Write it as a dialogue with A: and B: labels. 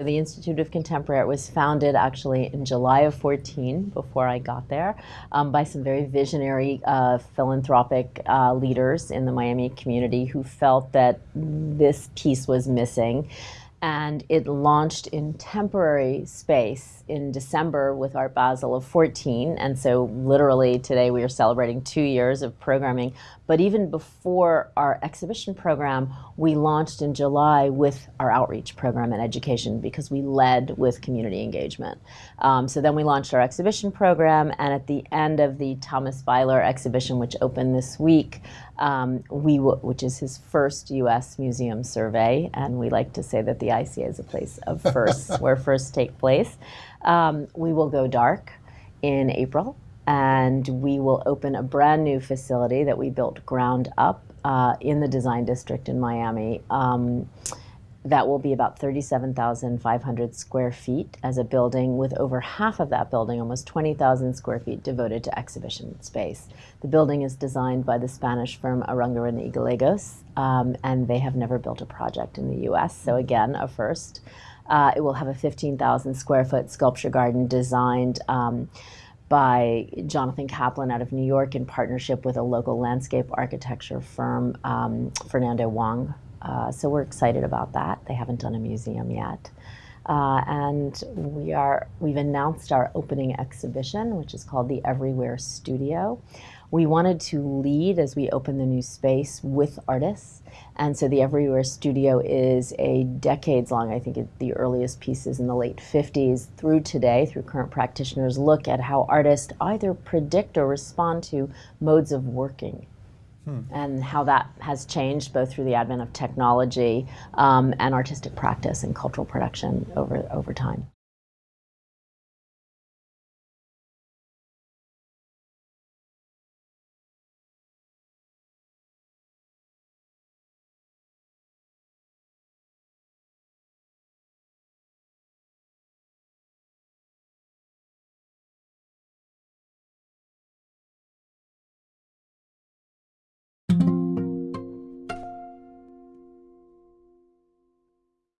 A: The Institute of Contemporary Art was founded actually in July of 14, before I got there, um, by some very visionary uh, philanthropic uh, leaders in the Miami community who felt that this piece was missing and it launched in temporary space in December with Art Basel of 14. And so literally today we are celebrating two years of programming. But even before our exhibition program, we launched in July with our outreach program and education because we led with community engagement. Um, so then we launched our exhibition program and at the end of the Thomas Bayrle exhibition, which opened this week, um, we which is his first U.S. museum survey, and we like to say that the ICA is a place of firsts, where firsts take place. Um, we will go dark in April, and we will open a brand new facility that we built ground up uh, in the Design District in Miami. Um, that will be about 37,500 square feet as a building with over half of that building, almost 20,000 square feet devoted to exhibition space. The building is designed by the Spanish firm Aranguren y Gallegos, um, and they have never built a project in the US, so again, a first. Uh, it will have a 15,000 square foot sculpture garden designed um, by Jonathan Kaplan out of New York in partnership with a local landscape architecture firm, um, Fernando Wong uh, so we're excited about that. They haven't done a museum yet. Uh, and we are, we've announced our opening exhibition, which is called the Everywhere Studio. We wanted to lead as we open the new space with artists. And so the Everywhere Studio is a decades long, I think it, the earliest pieces in the late 50s through today, through current practitioners, look at how artists either predict or respond to modes of working Hmm. and how that has changed both through the advent of technology um, and artistic practice and cultural production over, over time.